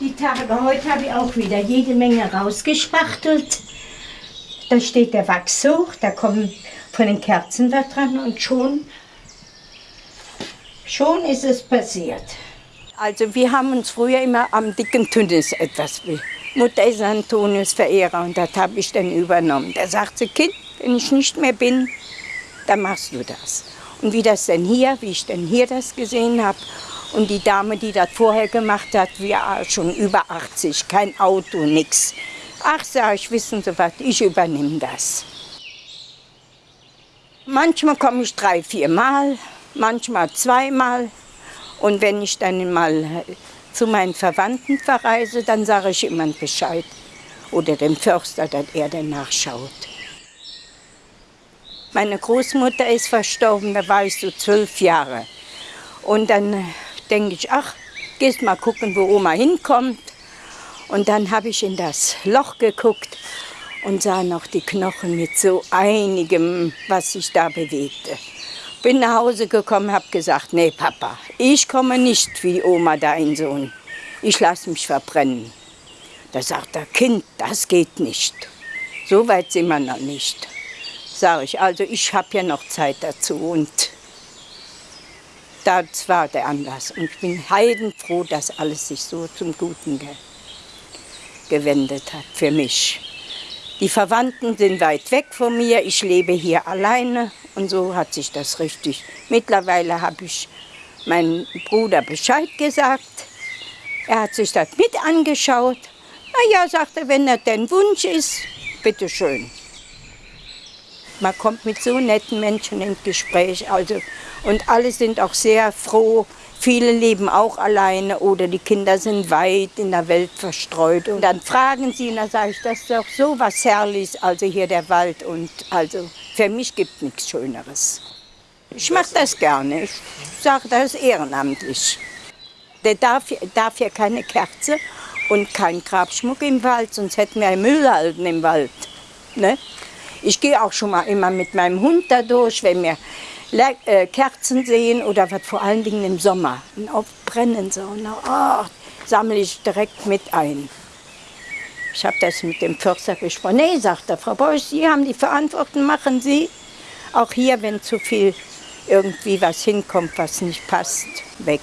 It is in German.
Die Tage heute habe ich auch wieder jede Menge rausgespachtelt. Da steht der Wachs hoch, da kommen von den Kerzen da dran und schon, schon ist es passiert. Also wir haben uns früher immer am dicken Tünnis etwas. Mutter ist Antonius-Verehrer und das habe ich dann übernommen. Da sagt sie, Kind, wenn ich nicht mehr bin, dann machst du das. Und wie das denn hier, wie ich denn hier das gesehen habe und die Dame, die das vorher gemacht hat, wir schon über 80, kein Auto, nichts. Ach, sag ich, wissen Sie was, ich übernehme das. Manchmal komme ich drei, vier Mal, manchmal zweimal. Und wenn ich dann mal zu meinen Verwandten verreise, dann sage ich immer Bescheid. Oder dem Förster, dass er dann nachschaut. Meine Großmutter ist verstorben, da war ich so zwölf Jahre. Und dann denke ich, ach, gehst mal gucken, wo Oma hinkommt. Und dann habe ich in das Loch geguckt und sah noch die Knochen mit so einigem, was sich da bewegte. Bin nach Hause gekommen, habe gesagt, nee Papa, ich komme nicht wie Oma dein Sohn. Ich lasse mich verbrennen. Da sagt er, Kind, das geht nicht. So weit sind wir noch nicht. Sage ich, also ich habe ja noch Zeit dazu und das war der Anlass. Und ich bin heidenfroh, dass alles sich so zum Guten ge gewendet hat für mich. Die Verwandten sind weit weg von mir, ich lebe hier alleine und so hat sich das richtig. Mittlerweile habe ich meinem Bruder Bescheid gesagt. Er hat sich das mit angeschaut. Na ja, sagte, wenn das dein Wunsch ist, bitteschön. Man kommt mit so netten Menschen ins Gespräch. Also, und alle sind auch sehr froh. Viele leben auch alleine oder die Kinder sind weit in der Welt verstreut. Und dann fragen sie, und dann sage ich, das ist doch so was Herrliches, also hier der Wald. Und also für mich gibt es nichts Schöneres. Ich mache das gerne. Ich sage, das ehrenamtlich. Der darf, darf ja keine Kerze und kein Grabschmuck im Wald, sonst hätten wir Müllhalden im Wald. Ne? Ich gehe auch schon mal immer mit meinem Hund da durch, wenn wir äh, Kerzen sehen oder was vor allen Dingen im Sommer. Und auf brennen so, oh, sammle ich direkt mit ein. Ich habe das mit dem Förster gesprochen. Nee, sagt er, Frau Beuys, Sie haben die Verantwortung, machen Sie. Auch hier, wenn zu viel irgendwie was hinkommt, was nicht passt, weg.